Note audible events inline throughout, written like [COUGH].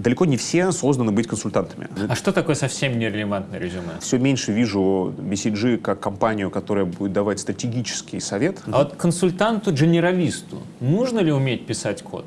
далеко не все созданы быть консультантами. А что такое совсем нерелевантное резюме? Все меньше вижу BCG как компанию, которая будет давать стратегический совет. А вот консультанту-генералисту нужно ли уметь писать код?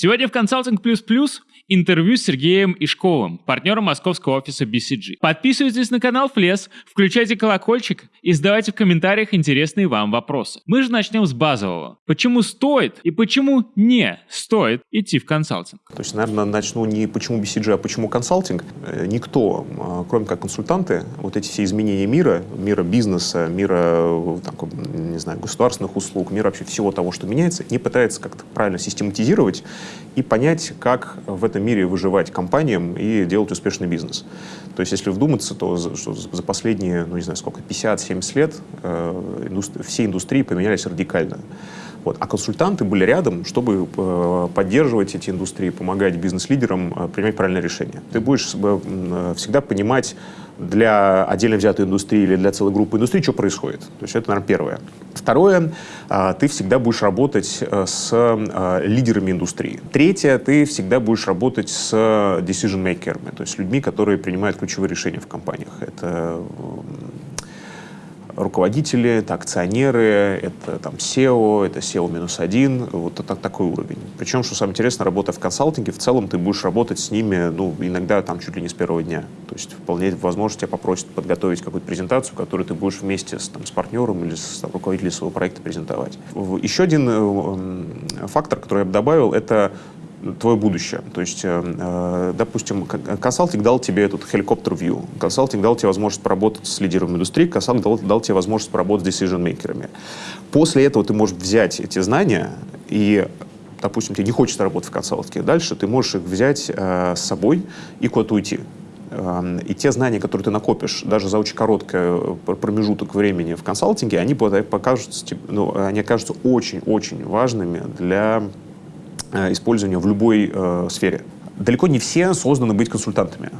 Сегодня в «Консалтинг плюс плюс» интервью с Сергеем Ишковым, партнером московского офиса BCG. Подписывайтесь на канал Флес, включайте колокольчик и задавайте в комментариях интересные вам вопросы. Мы же начнем с базового. Почему стоит и почему не стоит идти в консалтинг? То есть, наверное, начну не почему BCG, а почему консалтинг. Э, никто, а, кроме как консультанты, вот эти все изменения мира, мира бизнеса, мира э, там, не знаю, государственных услуг, мира вообще всего того, что меняется, не пытается как-то правильно систематизировать и понять, как в этом мире выживать компаниям и делать успешный бизнес. То есть, если вдуматься, то за, что за последние, ну не знаю сколько, 50-70 лет э, индустри все индустрии поменялись радикально. Вот. А консультанты были рядом, чтобы э, поддерживать эти индустрии, помогать бизнес-лидерам э, принимать правильные решения. Ты будешь э, всегда понимать, для отдельно взятой индустрии или для целой группы индустрии, что происходит. То есть это, наверное, первое. Второе, а, ты всегда будешь работать э, с а, лидерами индустрии. Третье, ты всегда будешь работать с decision-makers, то есть людьми, которые принимают ключевые решения в компаниях. Это руководители, это акционеры, это там SEO, это SEO минус один, вот это такой уровень. Причем, что самое интересное, работа в консалтинге, в целом ты будешь работать с ними, ну, иногда там чуть ли не с первого дня. То есть вполне возможно тебя попросят подготовить какую-то презентацию, которую ты будешь вместе с, там, с партнером или с там, руководителем своего проекта презентовать. Еще один э, фактор, который я бы добавил, это твое будущее. То есть, э, э, допустим, консалтинг дал тебе этот view, консалтинг дал тебе возможность поработать с лидерами индустрии, консалтинг дал, дал тебе возможность поработать с decision-мейкерами. После этого ты можешь взять эти знания и допустим, тебе не хочется работать в консалтинге, дальше ты можешь их взять э, с собой и куда-то уйти. Э, и те знания, которые ты накопишь даже за очень короткий э, промежуток времени в консалтинге, они, покажутся, ну, они окажутся очень-очень важными для использования в любой э, сфере. Далеко не все созданы быть консультантами.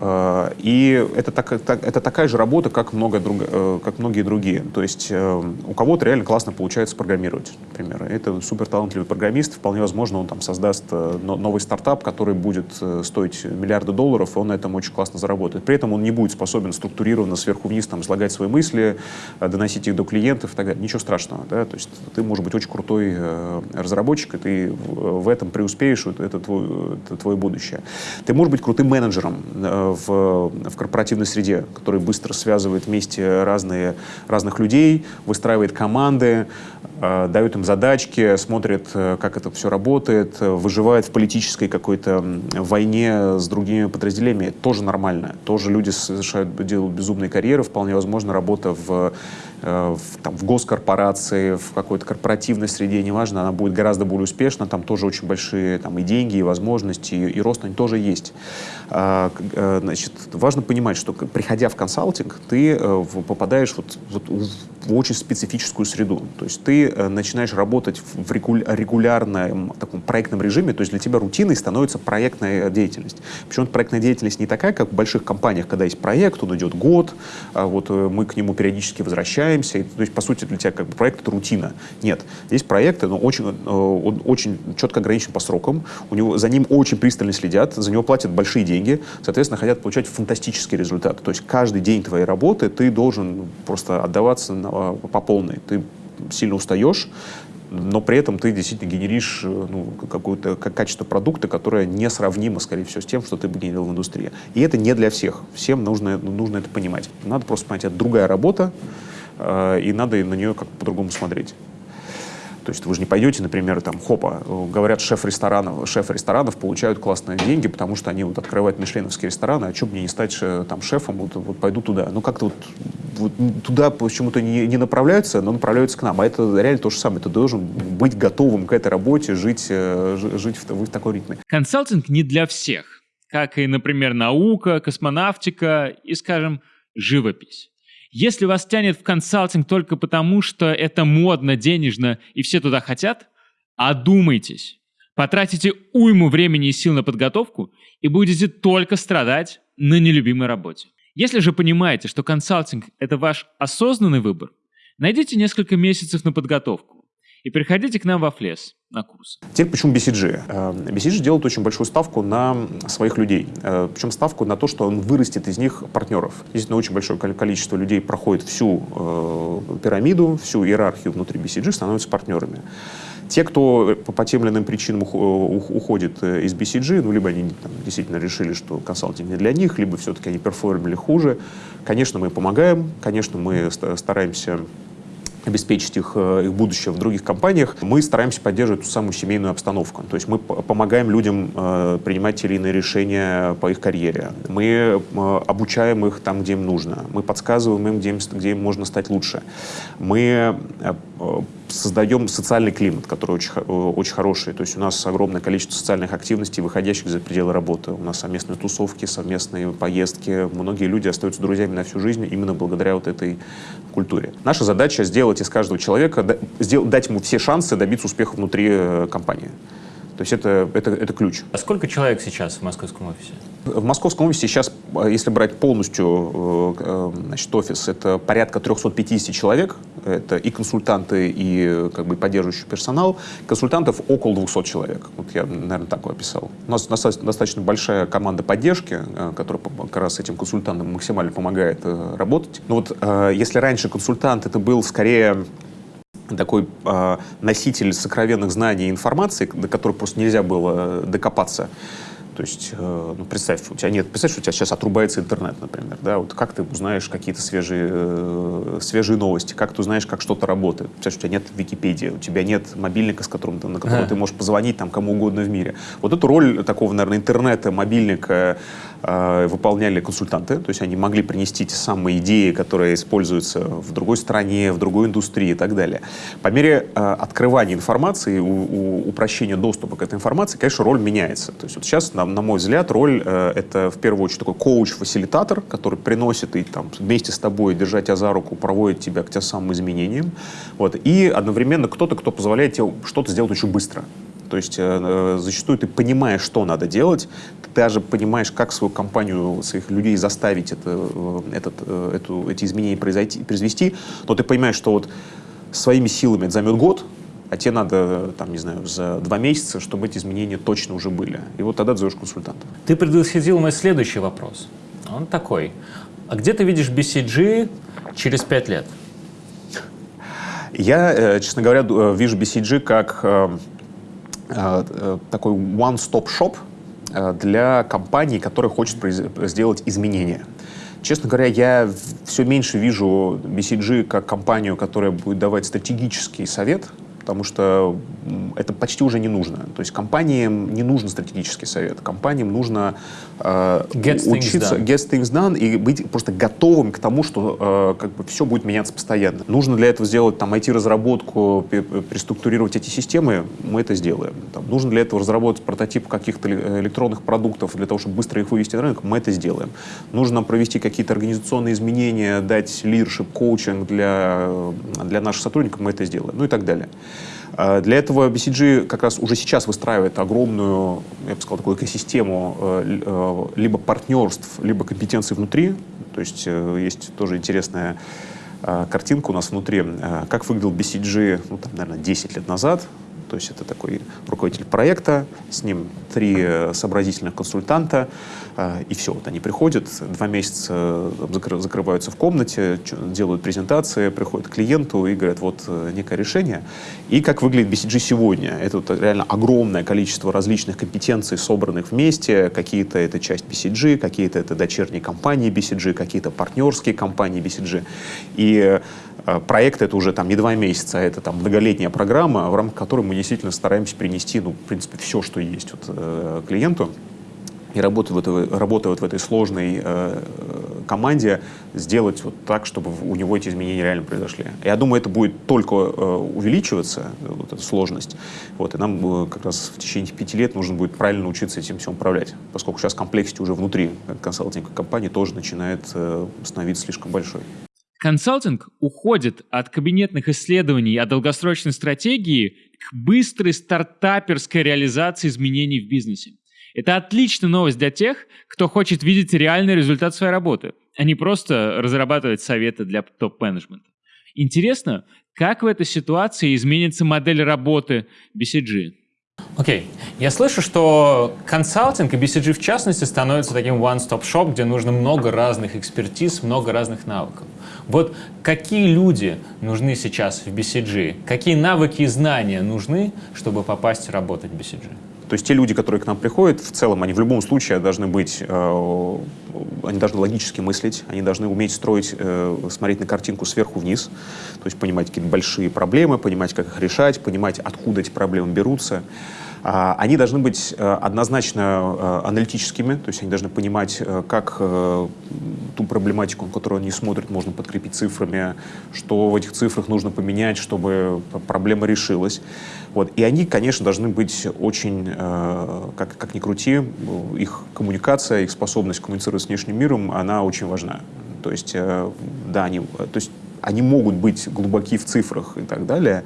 Э, и это, так, это такая же работа, как, много друг, э, как многие другие. То есть э, у кого-то реально классно получается программировать, например. Это супер талантливый программист, вполне возможно, он там создаст новый стартап, который будет стоить миллиарды долларов, и он на этом очень классно заработает. При этом он не будет способен структурированно сверху вниз там, излагать свои мысли, доносить их до клиентов и так далее. Ничего страшного. Да? То есть ты можешь быть очень крутой разработчик, и ты в этом преуспеешь, это твой, это твое будущее. Ты можешь быть крутым менеджером в, в корпоративной среде, который быстро связывает вместе разные, разных людей, выстраивает команды, э, дает им задачки, смотрит, э, как это все работает, выживает в политической какой-то войне с другими подразделениями. Тоже нормально. Тоже люди совершают, делают безумные карьеры. Вполне возможно, работа в в, там, в госкорпорации, в какой-то корпоративной среде, неважно, она будет гораздо более успешна, там тоже очень большие там, и деньги, и возможности, и, и рост, они тоже есть. А, э, значит, важно понимать, что приходя в консалтинг, ты э, попадаешь вот, вот в очень специфическую среду. То есть ты начинаешь работать в регулярном таком проектном режиме, то есть для тебя рутиной становится проектная деятельность. Причем проектная деятельность не такая, как в больших компаниях, когда есть проект, он идет год, а вот мы к нему периодически возвращаемся, общаемся. И, то есть, по сути, для тебя как бы проект — это рутина. Нет. Здесь проекты, но очень, э, он очень четко ограничен по срокам. У него, за ним очень пристально следят, за него платят большие деньги. Соответственно, хотят получать фантастический результат. То есть каждый день твоей работы ты должен просто отдаваться на, по полной. Ты сильно устаешь, но при этом ты действительно генеришь э, ну, какое-то качество продукта, которое несравнимо, скорее всего, с тем, что ты бы генерил в индустрии. И это не для всех. Всем нужно, нужно это понимать. Надо просто понять, это другая работа, Э, и надо на нее как по-другому смотреть. То есть вы же не пойдете, например, там, хопа, говорят, шеф ресторанов, шеф ресторанов получают классные деньги, потому что они вот открывают мишленовские рестораны, а что мне не стать там шефом, вот, вот пойду туда. Ну как-то вот, вот туда почему-то не, не направляются, но направляются к нам. А это реально то же самое. Ты должен быть готовым к этой работе, жить, э, жить в, в такой ритме. Консалтинг не для всех, как и, например, наука, космонавтика и, скажем, живопись. Если вас тянет в консалтинг только потому, что это модно, денежно и все туда хотят, одумайтесь. Потратите уйму времени и сил на подготовку и будете только страдать на нелюбимой работе. Если же понимаете, что консалтинг – это ваш осознанный выбор, найдите несколько месяцев на подготовку. И приходите к нам во Флес на курс. Теперь почему BCG? Э, BCG делает очень большую ставку на своих людей. Э, Причем ставку на то, что он вырастет из них партнеров. Действительно, очень большое количество людей проходит всю э, пирамиду, всю иерархию внутри BCG, становятся партнерами. Те, кто по, по тем или иным причинам уходит из BCG, ну, либо они там, действительно решили, что консалтинг не для них, либо все-таки они перформили хуже, конечно, мы помогаем, конечно, мы стараемся обеспечить их, э, их будущее в других компаниях, мы стараемся поддерживать ту самую семейную обстановку. То есть мы помогаем людям э, принимать те или иные решения по их карьере. Мы э, обучаем их там, где им нужно. Мы подсказываем им, где им, где им можно стать лучше. Мы э, создаем социальный климат, который очень, очень хороший. То есть у нас огромное количество социальных активностей, выходящих за пределы работы. У нас совместные тусовки, совместные поездки. Многие люди остаются друзьями на всю жизнь именно благодаря вот этой культуре. Наша задача сделать из каждого человека, дать ему все шансы добиться успеха внутри э, компании. То есть это, это, это ключ. А сколько человек сейчас в московском офисе? В московском офисе сейчас, э, если брать полностью э, значит, офис, это порядка 350 человек. Это и консультанты, и как бы поддерживающий персонал. Консультантов около 200 человек. Вот я, наверное, так описал. У нас достаточно большая команда поддержки, э, которая как раз этим консультантам максимально помогает работать. Но вот если раньше консультант это был скорее такой э, носитель сокровенных знаний и информации, до которой просто нельзя было докопаться. То есть, э, ну, представь, у тебя нет, представь, что у тебя сейчас отрубается интернет, например, да, вот как ты узнаешь какие-то свежие, э, свежие новости, как ты узнаешь, как что-то работает. Представь, у тебя нет Википедии, у тебя нет мобильника, с которым ты, на который а. ты можешь позвонить там кому угодно в мире. Вот эту роль такого, наверное, интернета, мобильника э, выполняли консультанты, то есть они могли принести те самые идеи, которые используются в другой стране, в другой индустрии и так далее. По мере э, открывания информации, упрощения доступа к этой информации, конечно, роль меняется. То есть вот сейчас на на, мой взгляд, роль э, это в первую очередь такой коуч-фасилитатор, который приносит и там вместе с тобой, держать тебя за руку, проводит тебя к тем самым изменениям. Вот. И одновременно кто-то, кто позволяет тебе что-то сделать очень быстро. То есть э, э, зачастую ты понимаешь, что надо делать, ты даже понимаешь, как свою компанию, своих людей заставить это, э, этот, э, эту, эти изменения произойти, произвести, но ты понимаешь, что вот своими силами это займет год, а тебе надо, там, не знаю, за два месяца, чтобы эти изменения точно уже были. И вот тогда ты зовешь консультанта. Ты предвосхитил мой следующий вопрос. Он такой. А где ты видишь BCG через пять лет? Я, честно говоря, вижу BCG как такой one-stop shop для компании, которая хочет сделать изменения. Честно говоря, я все меньше вижу BCG как компанию, которая будет давать стратегический совет потому что это почти уже не нужно. То есть компаниям не нужен стратегический совет, компаниям нужно э, get учиться, things get things done и быть просто готовым к тому, что э, как бы все будет меняться постоянно. Нужно для этого сделать там IT-разработку, переструктурировать эти системы, мы это сделаем. Там, нужно для этого разработать прототип каких-то электронных продуктов для того, чтобы быстро их вывести на рынок, мы это сделаем. Нужно провести какие-то организационные изменения, дать leadership, коучинг для, для наших сотрудников, мы это сделаем, ну и так далее. А, для этого BCG как раз уже сейчас выстраивает огромную, я бы сказал, такую экосистему э, э, либо партнерств, либо компетенций внутри. То есть э, есть тоже интересная картинка у нас внутри, как выглядел BCG, ну, там, наверное, 10 лет назад. То есть это такой руководитель проекта, с ним три э, сообразительных консультанта, э, и все. Вот они приходят, два месяца э, закрываются в комнате, делают презентации, приходят к клиенту и говорят, вот некое решение. И как выглядит BCG сегодня? Это вот реально огромное количество различных компетенций, собранных вместе. Какие-то это часть BCG, какие-то это дочерние компании BCG, какие-то партнерские компании BCG. И проект это уже там не два месяца, а это там многолетняя программа, в рамках которой мы действительно стараемся принести, ну, в принципе, все, что есть вот, э, клиенту. И работая в этой, работая вот в этой сложной э, команде, сделать вот так, чтобы у него эти изменения реально произошли. Я думаю, это будет только э, увеличиваться, вот эта сложность. Вот, и нам э, как раз в течение пяти лет нужно будет правильно научиться этим всем управлять, поскольку сейчас комплексити уже внутри консалтинговой компании тоже начинает э, становиться слишком большой. Консалтинг уходит от кабинетных исследований о долгосрочной стратегии к быстрой стартаперской реализации изменений в бизнесе. Это отличная новость для тех, кто хочет видеть реальный результат своей работы, а не просто разрабатывать советы для топ-менеджмента. Интересно, Как в этой ситуации изменится модель работы BCG? Окей. Я слышу, что консалтинг и BCG в частности становится таким one-stop-shop, где нужно много разных экспертиз, много разных навыков. Вот какие люди нужны сейчас в BCG? Какие навыки и знания нужны, чтобы попасть работать в BCG? То есть те люди, которые к нам приходят, в целом, они в любом случае должны быть, э, они должны логически мыслить, они должны уметь строить, э, смотреть на картинку сверху вниз, то есть понимать какие-то большие проблемы, понимать, как их решать, понимать, откуда эти проблемы берутся. А, они должны быть э, однозначно э, аналитическими, то есть они должны понимать, э, как ту проблематику, на которую они смотрят, можно подкрепить цифрами, что в этих цифрах нужно поменять, чтобы проблема решилась. Вот. И они, конечно, должны быть очень, как, как ни крути, их коммуникация, их способность коммуницировать с внешним миром, она очень важна. То есть, да, они, то есть они могут быть глубоки в цифрах и так далее,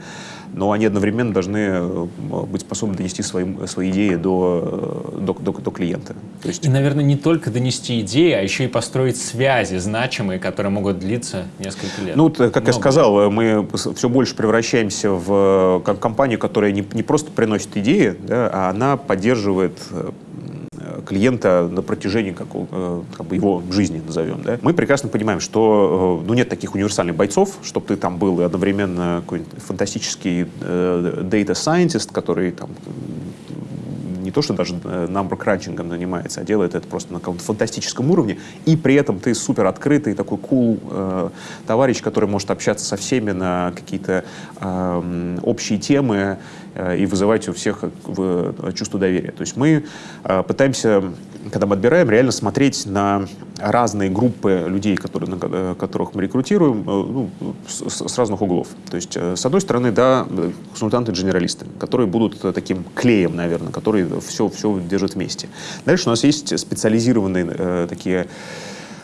но они одновременно должны э, быть способны донести свои, свои идеи до, э, до, до, до клиента. То есть... И, наверное, не только донести идеи, а еще и построить связи значимые, которые могут длиться несколько лет. Ну, как Много. я сказал, мы все больше превращаемся в э, компанию, которая не, не просто приносит идеи, да, а она поддерживает клиента на протяжении как, э, как бы его жизни, назовем. Да? Мы прекрасно понимаем, что э, ну, нет таких универсальных бойцов, чтобы ты там был одновременно какой-нибудь фантастический э, data scientist, который там не то, что даже number crunching занимается, а делает это просто на каком-то фантастическом уровне, и при этом ты супер открытый, такой cool э, товарищ, который может общаться со всеми на какие-то э, общие темы, Э, и вызывать у всех э, чувство доверия. То есть мы э, пытаемся, когда мы отбираем, реально смотреть на разные группы людей, которые, на которых мы рекрутируем, ну, с, с разных углов. То есть, с одной стороны, да, консультанты-дженералисты, которые будут таким клеем, наверное, которые все, все держат вместе. Дальше у нас есть специализированные э, такие Э,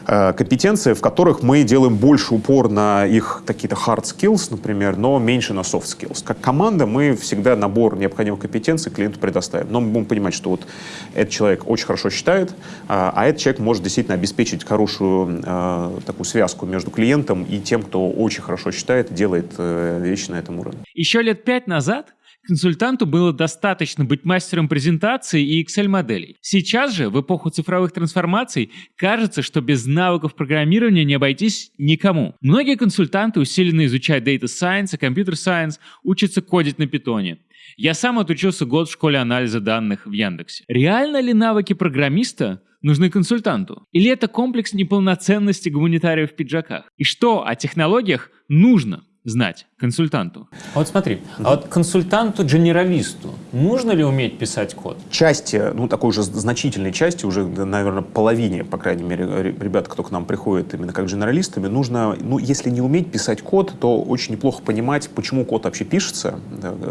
компетенции, в которых мы делаем больше упор на их какие-то hard skills, например, но меньше на soft skills. Как команда мы всегда набор необходимых компетенций клиенту предоставим. Но мы будем понимать, что вот этот человек очень хорошо считает, а, а этот человек может действительно обеспечить хорошую э, такую связку между клиентом и тем, кто очень хорошо считает, делает э, вещи на этом уровне. Еще лет пять назад Консультанту было достаточно быть мастером презентации и Excel-моделей. Сейчас же, в эпоху цифровых трансформаций, кажется, что без навыков программирования не обойтись никому. Многие консультанты усиленно изучают Data Science и Computer Science, учатся кодить на питоне. Я сам отучился год в школе анализа данных в Яндексе. Реально ли навыки программиста нужны консультанту? Или это комплекс неполноценности гуманитариев в пиджаках? И что о технологиях нужно знать консультанту. А вот смотри, а вот консультанту-генералисту нужно ли уметь писать код? Части, ну такой уже значительной части, уже, наверное, половине, по крайней мере, ребят, кто к нам приходит именно как генералистами, нужно, ну если не уметь писать код, то очень неплохо понимать, почему код вообще пишется,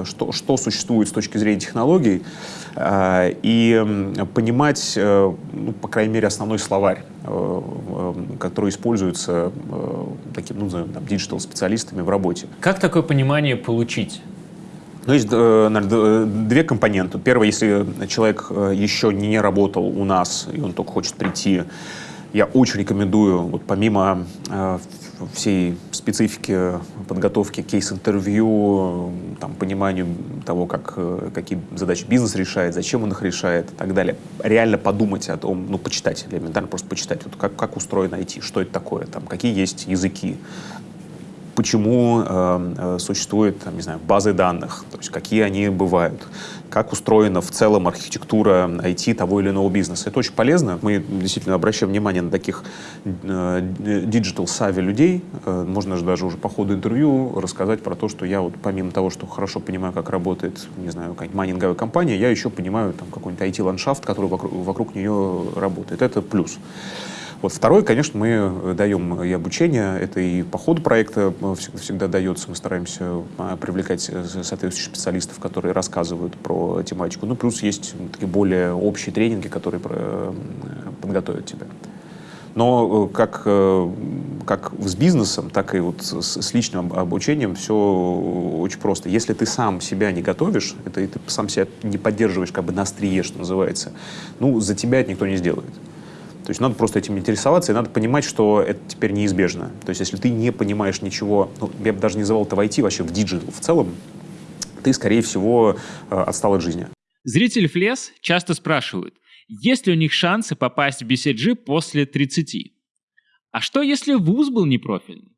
что, что существует с точки зрения технологий, а, и понимать, э, ну, по крайней мере, основной словарь э, э, который используется таким, ну, там, диджитал-специалистами в работе. Как такое понимание получить? Ну, есть наверное, две компоненты. Первое, если человек еще не работал у нас, и он только хочет прийти, я очень рекомендую, вот помимо всей специфики подготовки кейс-интервью, там, пониманию того, как, э, какие задачи бизнес решает, зачем он их решает и так далее. Реально подумать о том, ну, почитать, элементарно просто почитать, вот как, как устроено IT, что это такое, там, какие есть языки, почему э, э, существуют, там, не знаю, базы данных, то есть какие они бывают, как устроена в целом архитектура IT того или иного бизнеса. Это очень полезно. Мы действительно обращаем внимание на таких э, digital-savvy людей. Э, можно же даже уже по ходу интервью рассказать про то, что я вот помимо того, что хорошо понимаю, как работает, не знаю, какая-нибудь майнинговая компания, я еще понимаю там какой-нибудь IT-ландшафт, который вокруг, вокруг нее работает. Это плюс. Вот второй, конечно, мы э, даем и обучение, это и по ходу проекта э, всегда дается, мы стараемся а, привлекать э, соответствующих специалистов, которые рассказывают про тематику. Ну, плюс есть такие более общие тренинги, которые подготовят тебя. Но как, как с бизнесом, так и вот с, с личным обучением все очень просто. Если ты сам себя не готовишь, это и ты сам себя не поддерживаешь как бы на острие, что называется, ну, за тебя это никто не сделает. То есть надо просто этим интересоваться, и надо понимать, что это теперь неизбежно. То есть если ты не понимаешь ничего, ну, я бы даже не называл это в IT, вообще в digital в целом, ты, скорее всего, э, отстал от жизни. Зрители Флес часто спрашивают, есть ли у них шансы попасть в BCG после 30? А что, если вуз был непрофильный?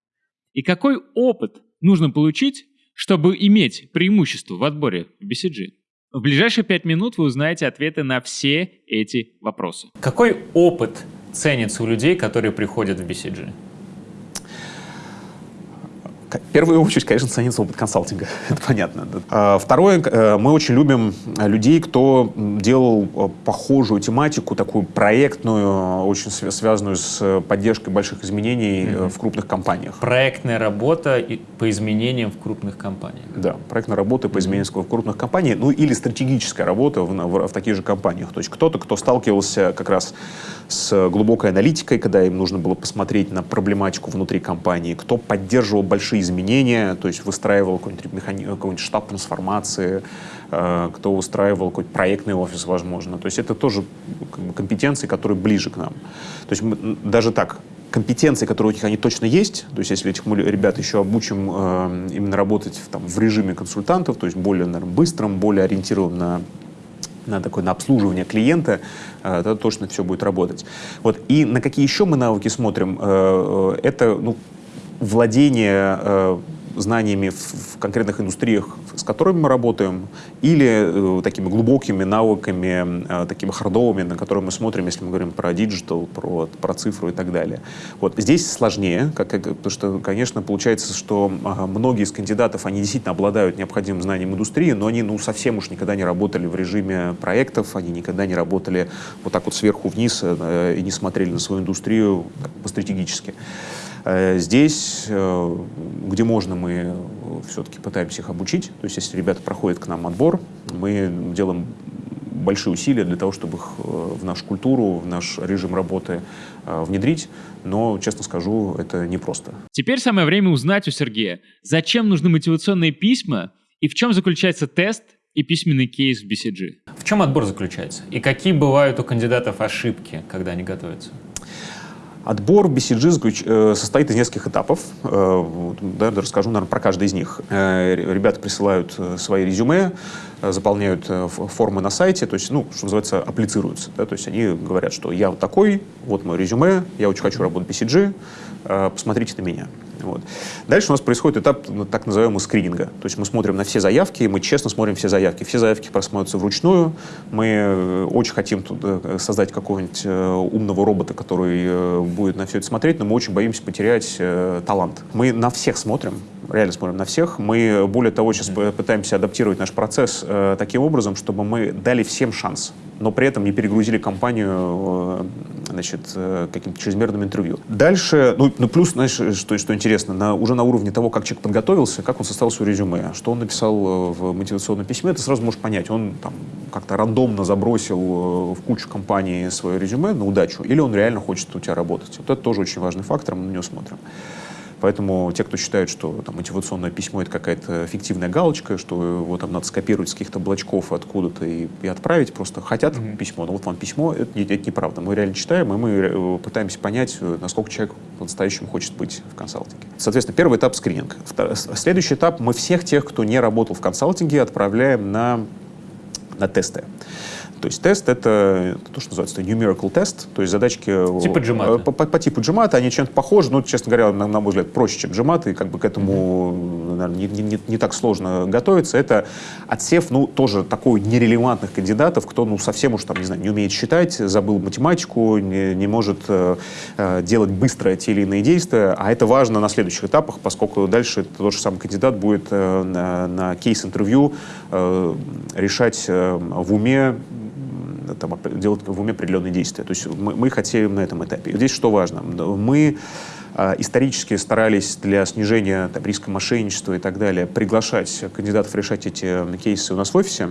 И какой опыт нужно получить, чтобы иметь преимущество в отборе в BCG? В ближайшие пять минут вы узнаете ответы на все эти вопросы. Какой опыт ценится у людей, которые приходят в BCG? В первую очередь, конечно, ценится опыт консалтинга, [LAUGHS] это понятно. А, второе, э, мы очень любим людей, кто делал э, похожую тематику, такую проектную, очень связанную с поддержкой больших изменений mm-hmm. в крупных компаниях. Проектная работа по изменениям в крупных компаниях. Да, проектная работа по изменениям mm-hmm. в крупных компаниях, ну или стратегическая работа в, в, в таких же компаниях. То есть кто-то, кто сталкивался как раз с глубокой аналитикой, когда им нужно было посмотреть на проблематику внутри компании, кто поддерживал большие изменения, то есть выстраивал какой-нибудь, механи... какой штаб трансформации, э, кто устраивал какой-то проектный офис, возможно. То есть это тоже компетенции, которые ближе к нам. То есть мы, даже так, компетенции, которые у них они точно есть, то есть если этих ребят еще обучим э, именно работать в, там, в режиме консультантов, то есть более наверное, быстрым, более ориентированным на на такое на обслуживание клиента, э, тогда точно все будет работать. Вот. И на какие еще мы навыки смотрим, э, это ну, владение э, знаниями в, конкретных индустриях, с которыми мы работаем, или э, такими глубокими навыками, э, такими хардовыми, на которые мы смотрим, если мы говорим про digital, про, про цифру и так далее. Вот здесь сложнее, как, как, потому что, конечно, получается, что э, многие из кандидатов, они действительно обладают необходимым знанием индустрии, но они ну, совсем уж никогда не работали в режиме проектов, они никогда не работали вот так вот сверху вниз э, и не смотрели на свою индустрию так, по-стратегически. Здесь, э, где можно, мы все-таки пытаемся их обучить. То есть, если ребята проходят к нам отбор, мы делаем большие усилия для того, чтобы их э, в нашу культуру, в наш режим работы внедрить, но, честно скажу, это непросто. Теперь самое время узнать у Сергея, зачем нужны мотивационные письма и в чем заключается тест и письменный кейс в BCG. В чем отбор заключается? И какие бывают у кандидатов ошибки, когда они готовятся? Отбор BCG э, состоит из нескольких этапов. Э, да, расскажу, наверное, про каждый из них. Э, ребята присылают свои резюме, заполняют формы на сайте, то есть, ну, что называется, аплицируются. Да, то есть они говорят, что я вот такой, вот мое резюме, я очень хочу работать в BCG, посмотрите на меня. Вот. Дальше у нас происходит этап ну, так называемого скрининга. То есть мы смотрим на все заявки, мы честно смотрим все заявки. Все заявки просматриваются вручную. Мы э, очень хотим тут э, создать какого-нибудь э, умного робота, который будет на все это смотреть, но мы очень боимся потерять талант. Мы на всех смотрим, реально смотрим на всех. Мы, более того, сейчас пытаемся адаптировать наш процесс э, таким образом, чтобы мы дали всем шанс, но при этом не перегрузили компанию э, значит, э, каким-то чрезмерным интервью. Дальше, ну, ну плюс, знаешь, что, что интересно, на, уже на уровне того, как человек подготовился, как он составил свое резюме, что он написал э, в мотивационном письме, ты сразу можешь понять, он там как-то рандомно забросил э, в кучу компаний свое резюме на удачу, или он реально хочет у тебя работать. Вот это тоже очень важный фактор, мы на него смотрим. Поэтому те, кто считает, что там, мотивационное письмо — это какая-то фиктивная галочка, что его там надо скопировать с каких-то облачков откуда-то и, и отправить, просто хотят mm-hmm. письмо, но вот вам письмо, это, это неправда. Мы реально читаем, и мы э, пытаемся понять, э, насколько человек по-настоящему хочет быть в консалтинге. Соответственно, первый этап — скрининг. Следующий этап — мы всех тех, кто не работал в консалтинге, отправляем на, на тесты. То есть тест — это то, что называется numerical тест, то есть задачки типа По, по, по типу джимата, они чем-то похожи, но, честно говоря, на, на мой взгляд, проще, чем джимат, и как бы к этому, наверное, не, не, не так сложно готовиться. Это отсев, ну, тоже такой нерелевантных кандидатов, кто, ну, совсем уж там, не знаю, не умеет считать, забыл математику, не, не может э, э делать быстро те или иные действия, а это важно на следующих этапах, поскольку дальше тот же самый кандидат будет э, на, на кейс-интервью э, решать э, в уме там, делать в уме определенные действия. То есть мы, мы хотим на этом этапе. Здесь что важно? Мы исторически старались для снижения там, риска мошенничества и так далее приглашать кандидатов решать эти кейсы у нас в офисе.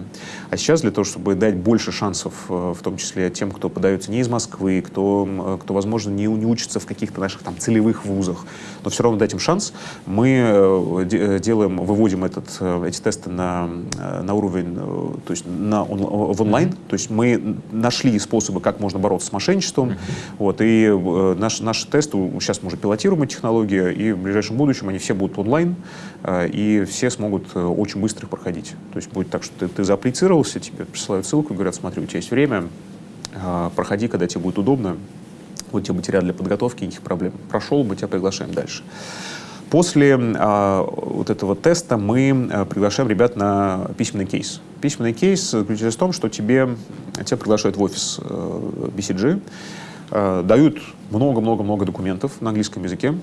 А сейчас для того, чтобы дать больше шансов, в том числе тем, кто подается не из Москвы, кто, кто возможно, не, не учится в каких-то наших там целевых вузах, но все равно дать им шанс, мы делаем, выводим этот, эти тесты на, на уровень, то есть на, он, в онлайн, mm-hmm. то есть мы нашли способы, как можно бороться с мошенничеством, mm-hmm. вот, и э, наш, наши тесты, сейчас мы уже пилотируем эти технологии, и в ближайшем будущем они все будут онлайн, э, и все смогут э, очень быстро их проходить. То есть будет так, что ты, ты зааплицировался, тебе присылают ссылку говорят, смотри, у тебя есть время, э, проходи, когда тебе будет удобно, вот тебе материал для подготовки, никаких проблем. Прошел, мы тебя приглашаем дальше. После э, вот этого теста мы э, приглашаем ребят на письменный кейс. Письменный кейс заключается в том, что тебе, тебя приглашают в офис э, BCG, дают много-много-много документов на английском языке,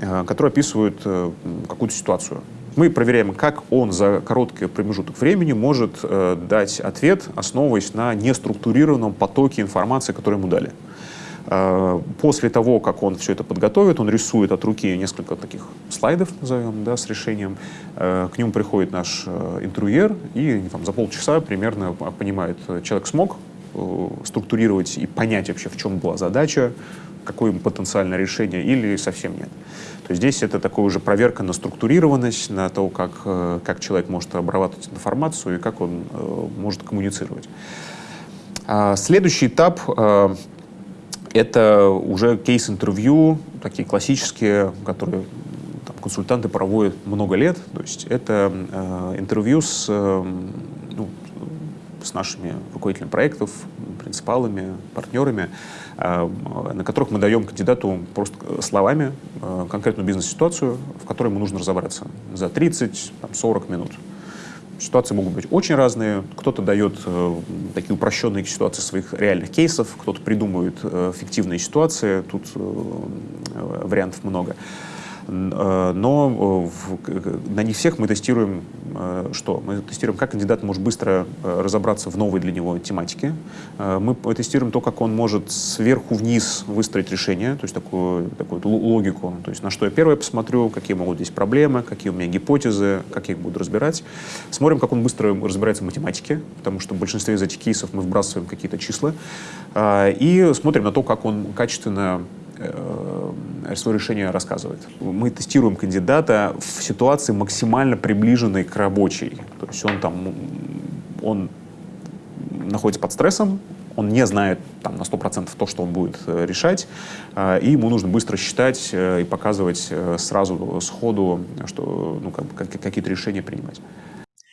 э, которые описывают э, какую-то ситуацию. Мы проверяем, как он за короткий промежуток времени может э, дать ответ, основываясь на неструктурированном потоке информации, которую ему дали. Э, после того, как он все это подготовит, он рисует от руки несколько таких слайдов, назовем, да, с решением. Э, к нему приходит наш э, интервьюер и там, за полчаса примерно понимает, человек смог структурировать и понять вообще, в чем была задача, какое потенциальное решение или совсем нет. То есть здесь это такая уже проверка на структурированность, на то, как, как человек может обрабатывать информацию и как он может коммуницировать. А следующий этап это уже кейс-интервью, такие классические, которые там, консультанты проводят много лет. То есть это э, интервью с, э, ну, с нашими руководителями проектов, принципалами, партнерами, э, на которых мы даем кандидату просто словами э, конкретную бизнес-ситуацию, в которой ему нужно разобраться за 30-40 минут. Ситуации могут быть очень разные. Кто-то дает э, такие упрощенные ситуации своих реальных кейсов, кто-то придумывает э, фиктивные ситуации. Тут э, вариантов много. Э, но э, на них всех мы тестируем э, что? Мы тестируем, как кандидат может быстро разобраться в новой для него тематике. Мы тестируем то, как он может сверху вниз выстроить решение, то есть такую, такую логику, то есть на что я первое посмотрю, какие могут здесь проблемы, какие у меня гипотезы, как я их буду разбирать. Смотрим, как он быстро разбирается в математике, потому что в большинстве из этих кейсов мы вбрасываем какие-то числа. И смотрим на то, как он качественно Э, свое решение рассказывает. Мы тестируем кандидата в ситуации максимально приближенной к рабочей. То есть он там, он находится под стрессом, он не знает там, на 100% то, что он будет э, решать, э, и ему нужно быстро считать и показывать сразу сходу, что ну, как, какие-то решения принимать.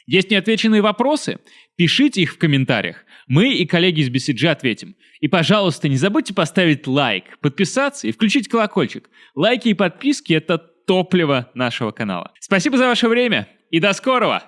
Есть неотвеченные вопросы? Пишите их в комментариях. Мы и коллеги из BCG ответим. И, пожалуйста, не забудьте поставить лайк, подписаться и включить колокольчик. Лайки и подписки — это топливо нашего канала. Спасибо за ваше время и до скорого!